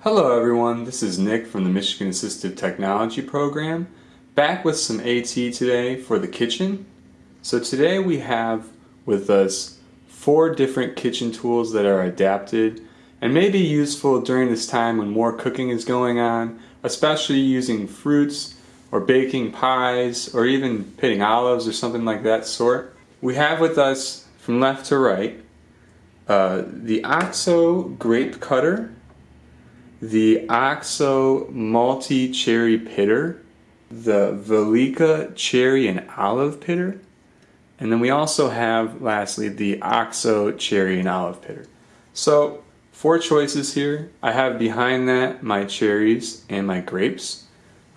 Hello everyone, this is Nick from the Michigan Assistive Technology Program, back with some AT today for the kitchen. So today we have with us four different kitchen tools that are adapted and may be useful during this time when more cooking is going on, especially using fruits or baking pies or even pitting olives or something like that sort. We have with us from left to right uh, the OXO grape cutter the OXO Multi Cherry Pitter, the Velika Cherry and Olive Pitter, and then we also have, lastly, the OXO Cherry and Olive Pitter. So, four choices here. I have behind that my cherries and my grapes.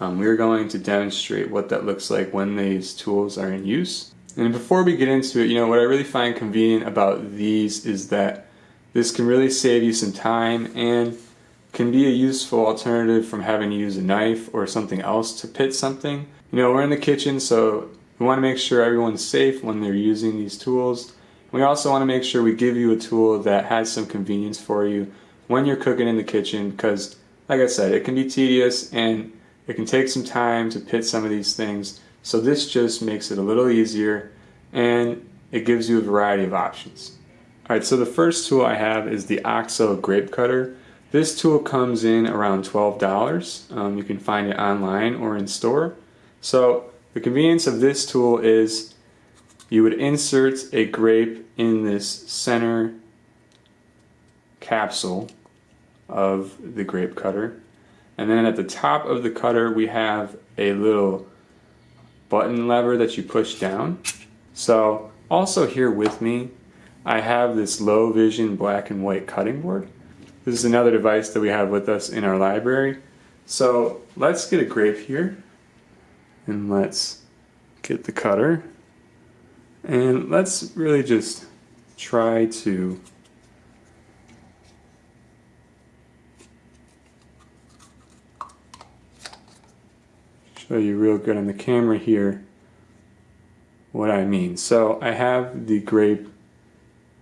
Um, we're going to demonstrate what that looks like when these tools are in use. And before we get into it, you know, what I really find convenient about these is that this can really save you some time and can be a useful alternative from having to use a knife or something else to pit something. You know, we're in the kitchen, so we want to make sure everyone's safe when they're using these tools. We also want to make sure we give you a tool that has some convenience for you when you're cooking in the kitchen because, like I said, it can be tedious and it can take some time to pit some of these things. So this just makes it a little easier and it gives you a variety of options. Alright, so the first tool I have is the OXO Grape Cutter. This tool comes in around $12. Um, you can find it online or in store. So the convenience of this tool is you would insert a grape in this center capsule of the grape cutter. And then at the top of the cutter we have a little button lever that you push down. So also here with me I have this low vision black and white cutting board. This is another device that we have with us in our library. So let's get a grape here and let's get the cutter and let's really just try to show you real good on the camera here what I mean. So I have the grape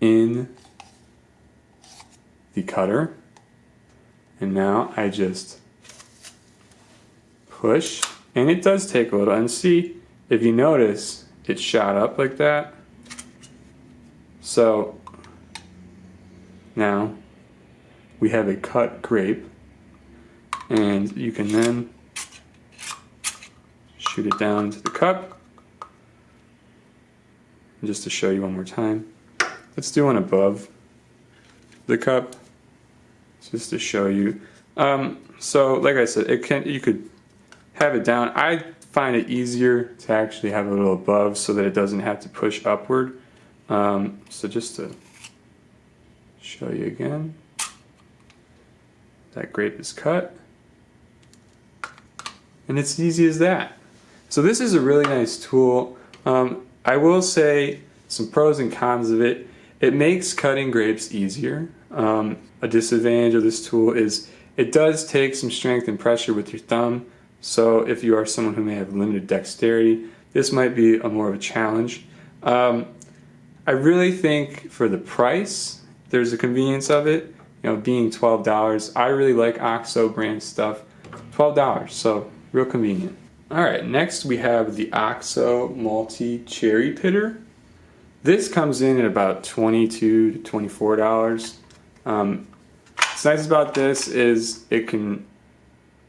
in the cutter. And now I just push. And it does take a little. And see if you notice it shot up like that. So now we have a cut grape. And you can then shoot it down into the cup. And just to show you one more time. Let's do one above the cup just to show you. Um, so like I said, it can you could have it down. I find it easier to actually have it a little above so that it doesn't have to push upward. Um, so just to show you again, that grape is cut. And it's easy as that. So this is a really nice tool. Um, I will say some pros and cons of it. It makes cutting grapes easier. Um, a disadvantage of this tool is it does take some strength and pressure with your thumb. So if you are someone who may have limited dexterity, this might be a more of a challenge. Um, I really think for the price, there's a convenience of it. You know, being $12, I really like OXO brand stuff. $12, so real convenient. All right, next we have the OXO Multi Cherry Pitter. This comes in at about 22 to $24. Um, what's nice about this is it can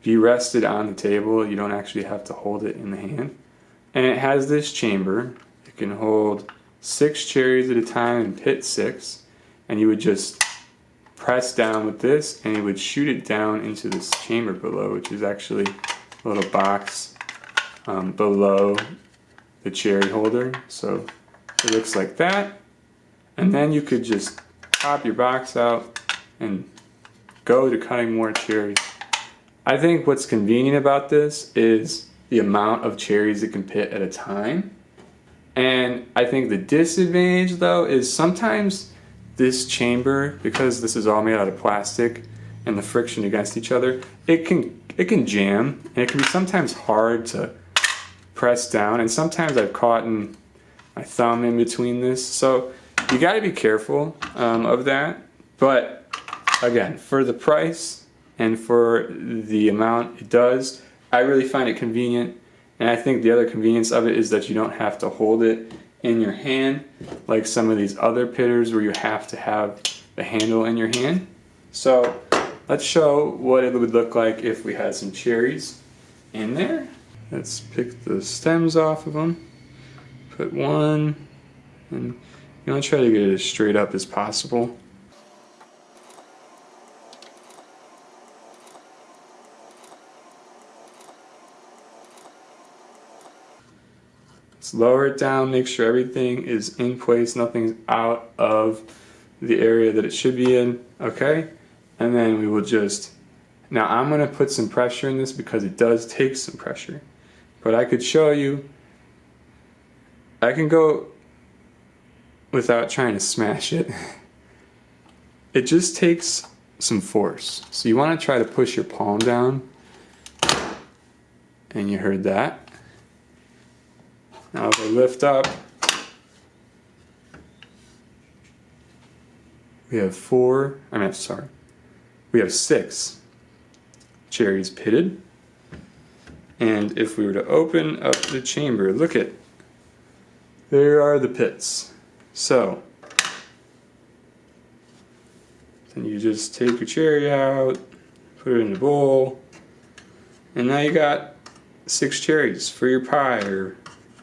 be rested on the table. You don't actually have to hold it in the hand. And it has this chamber. It can hold six cherries at a time and pit six. And you would just press down with this and it would shoot it down into this chamber below, which is actually a little box um, below the cherry holder. So it looks like that. And then you could just pop your box out and go to cutting more cherries. I think what's convenient about this is the amount of cherries it can pit at a time. And I think the disadvantage though is sometimes this chamber, because this is all made out of plastic and the friction against each other, it can it can jam and it can be sometimes hard to press down and sometimes I've caught in my thumb in between this. So you got to be careful um, of that. But again, for the price and for the amount it does, I really find it convenient. And I think the other convenience of it is that you don't have to hold it in your hand like some of these other pitters where you have to have the handle in your hand. So let's show what it would look like if we had some cherries in there. Let's pick the stems off of them. Put one, and you want to try to get it as straight up as possible. Let's lower it down, make sure everything is in place, nothing's out of the area that it should be in, okay? And then we will just, now I'm gonna put some pressure in this because it does take some pressure. But I could show you, I can go without trying to smash it. It just takes some force. So you wanna try to push your palm down, and you heard that. Now if I lift up, we have four, I mean, sorry, we have six cherries pitted. And if we were to open up the chamber, look at, there are the pits. So, then you just take your cherry out, put it in the bowl, and now you got six cherries for your pie or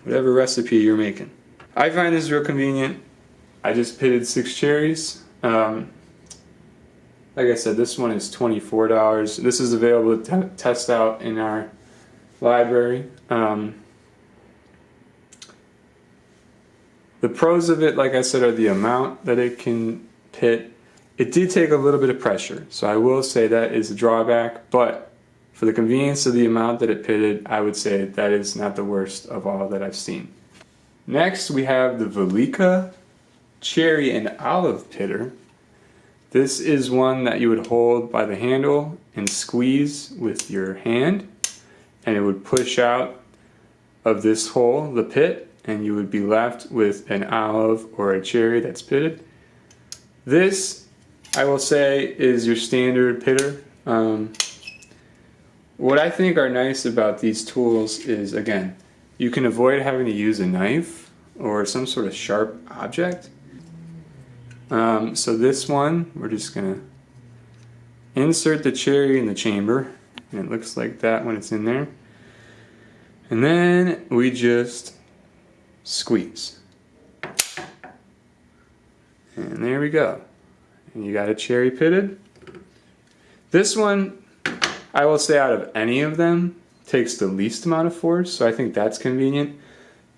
whatever recipe you're making. I find this real convenient. I just pitted six cherries. Um, like I said, this one is $24. This is available to test out in our library. Um, the pros of it, like I said, are the amount that it can pit. It did take a little bit of pressure, so I will say that is a drawback, but for the convenience of the amount that it pitted, I would say that is not the worst of all that I've seen. Next, we have the Velika Cherry and Olive Pitter. This is one that you would hold by the handle and squeeze with your hand and it would push out of this hole, the pit, and you would be left with an olive or a cherry that's pitted. This, I will say, is your standard pitter. Um, what I think are nice about these tools is, again, you can avoid having to use a knife or some sort of sharp object. Um, so this one, we're just going to insert the cherry in the chamber. And it looks like that when it's in there. And then we just squeeze. And there we go. And you got a cherry pitted. This one I will say out of any of them, takes the least amount of force, so I think that's convenient.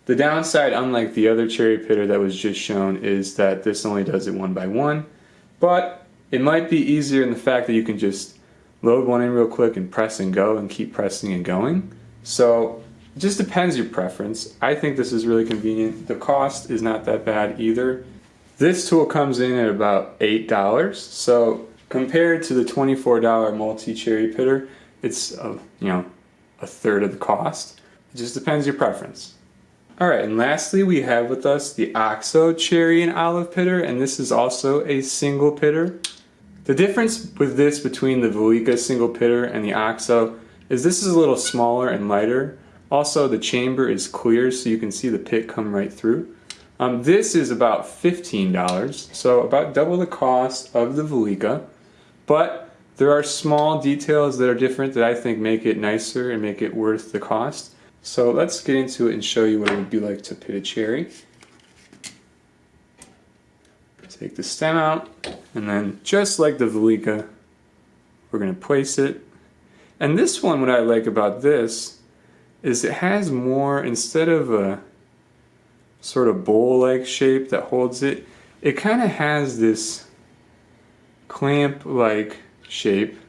The downside, unlike the other cherry pitter that was just shown, is that this only does it one by one, but it might be easier in the fact that you can just load one in real quick and press and go and keep pressing and going. So it just depends your preference. I think this is really convenient. The cost is not that bad either. This tool comes in at about $8, so Compared to the $24 multi-cherry pitter, it's a, you know a third of the cost. It just depends your preference. Alright, and lastly we have with us the OXO Cherry and Olive Pitter, and this is also a single pitter. The difference with this between the Velika single pitter and the OXO is this is a little smaller and lighter. Also the chamber is clear so you can see the pit come right through. Um, this is about $15, so about double the cost of the Velika. But there are small details that are different that I think make it nicer and make it worth the cost. So let's get into it and show you what it would be like to pit a cherry. Take the stem out, and then just like the Velika, we're going to place it. And this one, what I like about this, is it has more, instead of a sort of bowl-like shape that holds it, it kind of has this clamp-like shape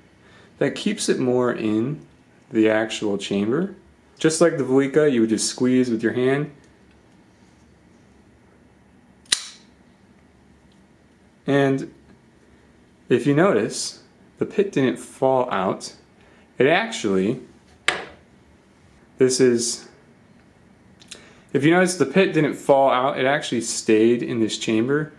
that keeps it more in the actual chamber. Just like the Velika, you would just squeeze with your hand. And if you notice, the pit didn't fall out. It actually, this is, if you notice the pit didn't fall out, it actually stayed in this chamber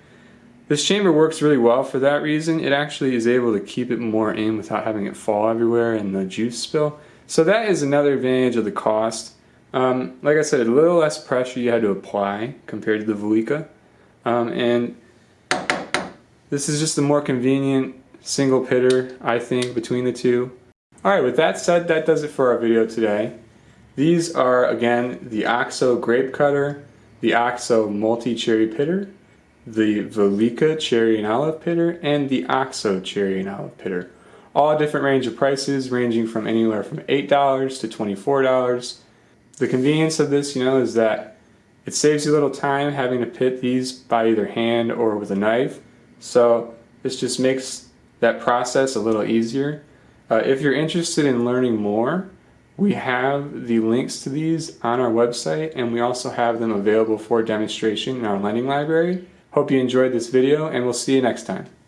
This chamber works really well for that reason. It actually is able to keep it more in without having it fall everywhere and the juice spill. So that is another advantage of the cost. Um, like I said, a little less pressure you had to apply compared to the Velika. Um, and this is just a more convenient single pitter, I think, between the two. Alright, with that said, that does it for our video today. These are, again, the OXO Grape Cutter, the OXO Multi-Cherry Pitter, the Velika Cherry and Olive Pitter, and the OXO Cherry and Olive Pitter. All different range of prices, ranging from anywhere from $8 to $24. The convenience of this, you know, is that it saves you a little time having to pit these by either hand or with a knife. So this just makes that process a little easier. Uh, if you're interested in learning more, we have the links to these on our website and we also have them available for demonstration in our lending library. Hope you enjoyed this video and we'll see you next time.